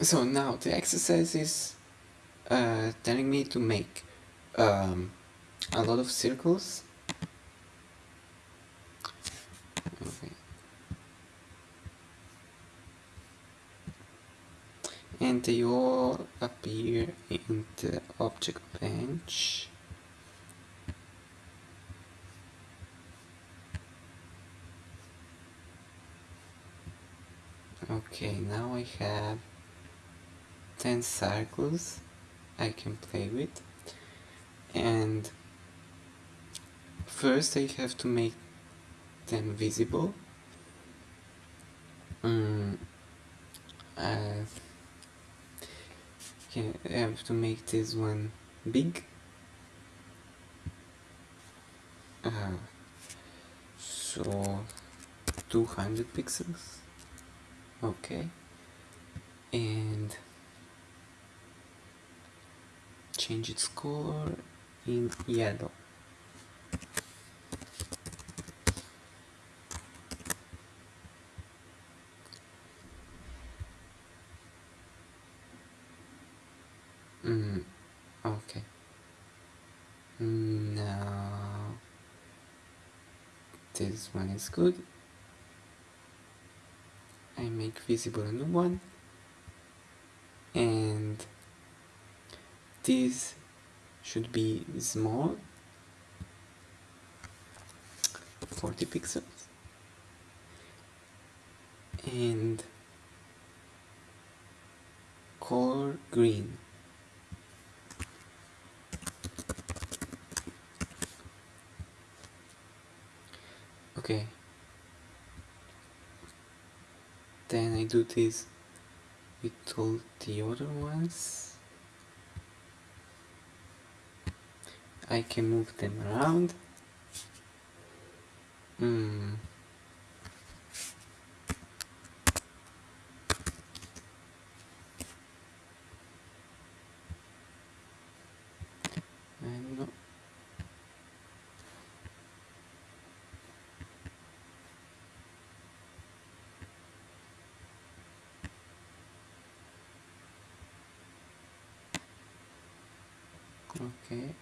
So now the exercise is uh, telling me to make um, a lot of circles. Okay. And they all appear in the object bench. Okay, now I have 10 circles I can play with. And first I have to make them visible. Mm, I have to make this one big. Uh, so 200 pixels. Okay. And change its color in yellow. Mm, okay. Now this one is good. I make visible a new one and this should be small. 40 pixels. And color green. Okay. Then I do this with all the other ones I can move them around. Hmm. Okay.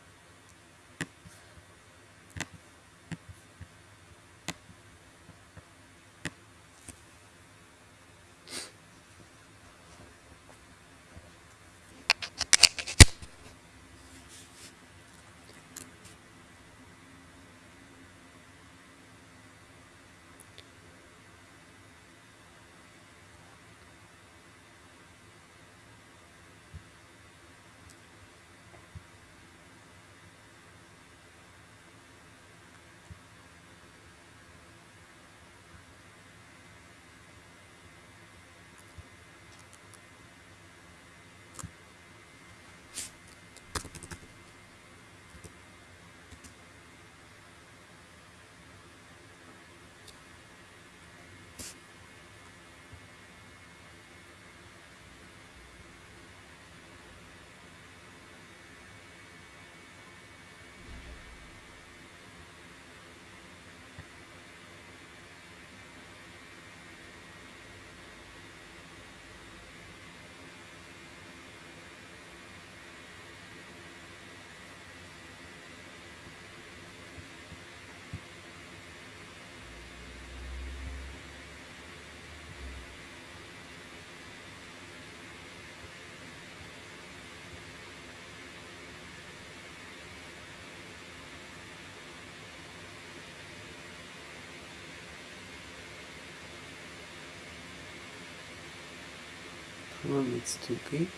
Room it's too big.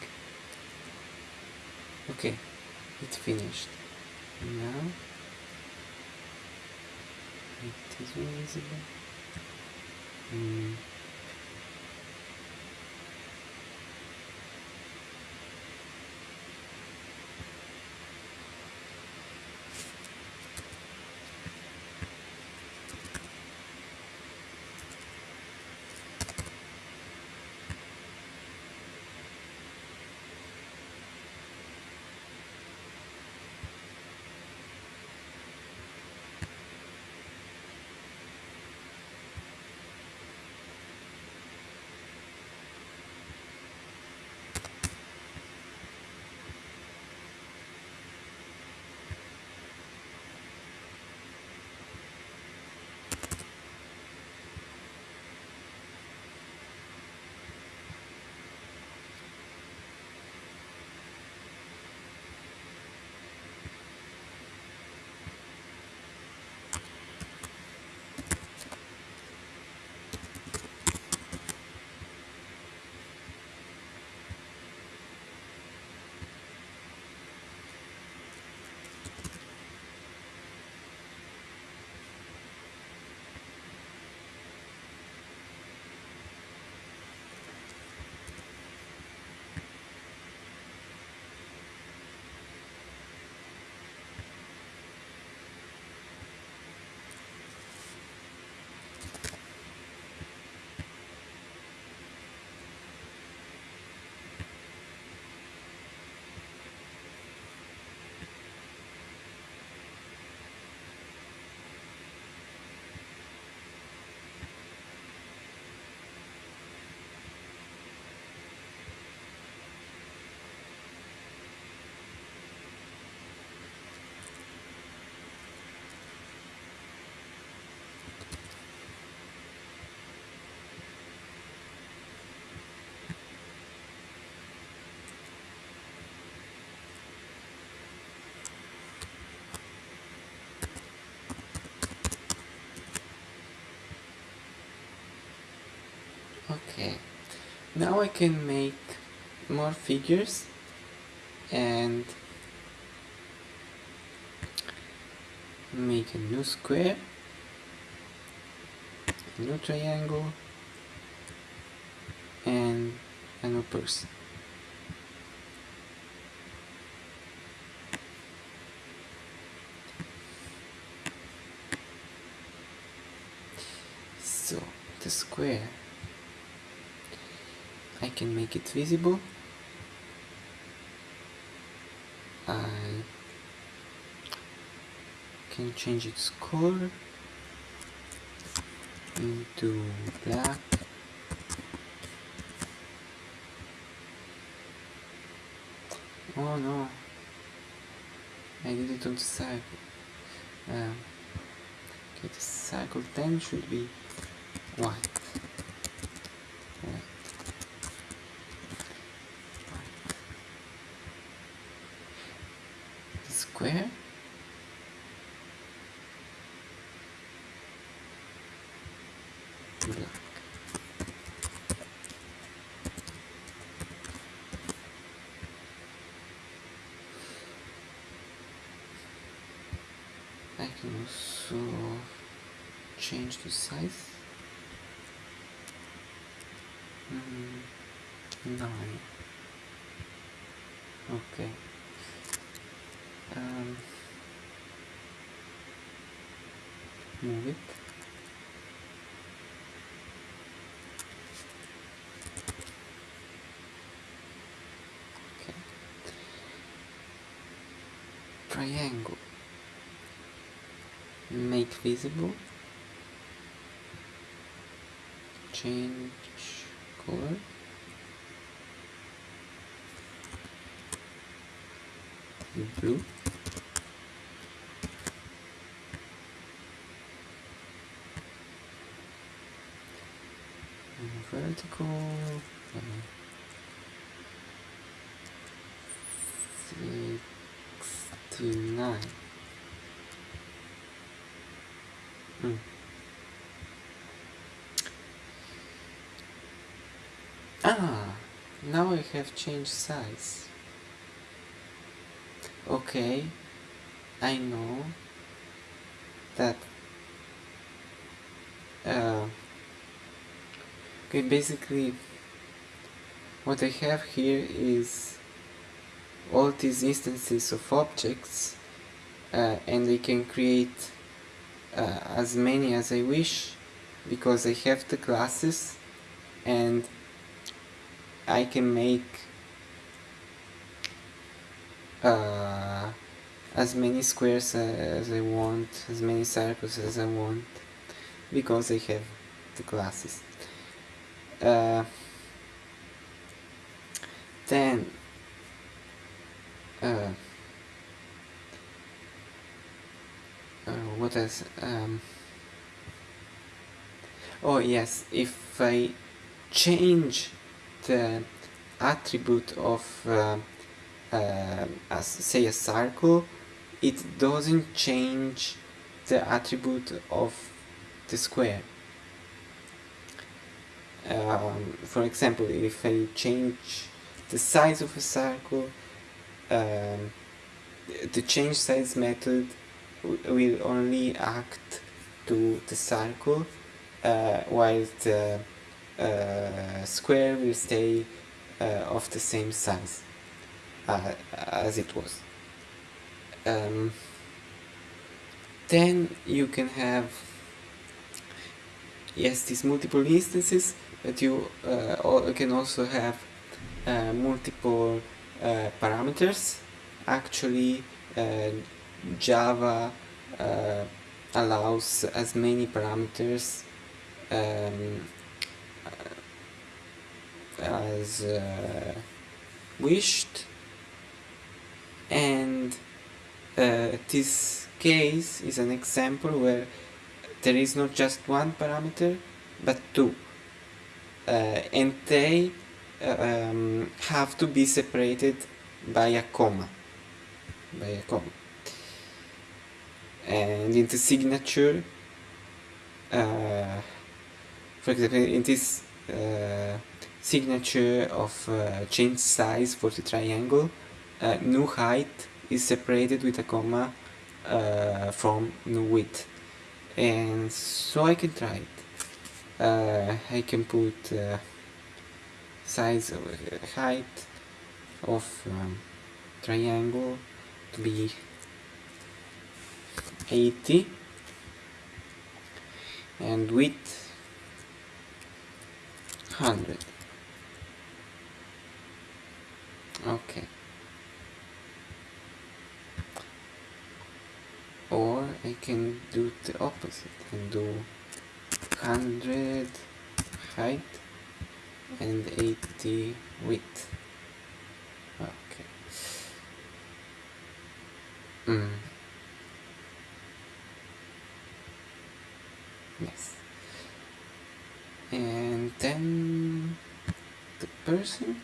Okay it's finished. Now it is visible. Mm. Now I can make more figures and make a new square a new triangle and a new person. So the square I can make it visible. I can change its color into black. Oh no. I did it on the cycle um, okay the cycle then should be white square I can also change the size. Mm, nine. Okay um, move it okay triangle. Make visible. Change color. Blue. Vertical. Uh, sixty-nine hmm. ah now I have changed size okay I know that uh, okay basically what I have here is all these instances of objects uh, and I can create uh, as many as I wish because I have the classes and I can make uh, as many squares as I want, as many circles as I want, because I have the classes. Uh, then uh, else? Um, oh yes, if I change the attribute of uh, uh, as say a circle it doesn't change the attribute of the square um, for example if I change the size of a circle um, the change size method will only act to the circle uh, while the uh, square will stay uh, of the same size uh, as it was. Um, then you can have yes these multiple instances but you uh, can also have uh, multiple parameters actually Java uh, allows as many parameters um, as wished. And uh, this case is an example where there is not just one parameter but two. Uh, and they uh, um, have to be separated by a comma. By a comma and in the signature. Uh, for example in this uh, signature of uh, change size for the triangle. New height is separated with a comma from new width. And so I can try it. I can put size of height of um, triangle to be 80 and width 100 okay. Or I can do the opposite and do 100 height and 80 width. Okay. Mm. yes and then the person.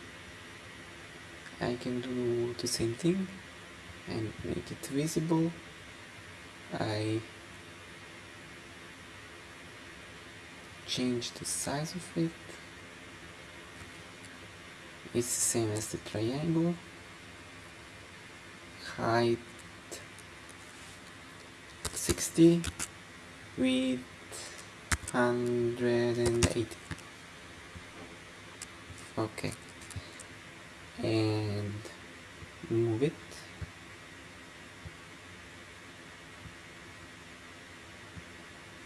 I can do the same thing and make it visible. I change the size of it. It's the same as the triangle. Height 60 width 180 okay. And move it.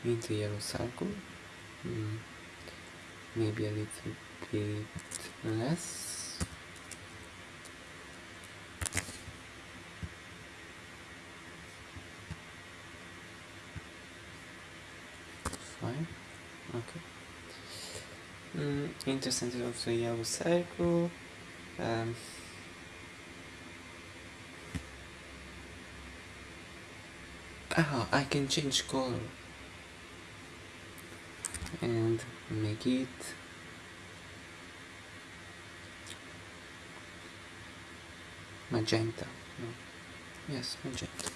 Into yellow circle. Mm. maybe a little bit less fine okay mm, into of the yellow circle um, oh, I can change color and make it magenta no. yes magenta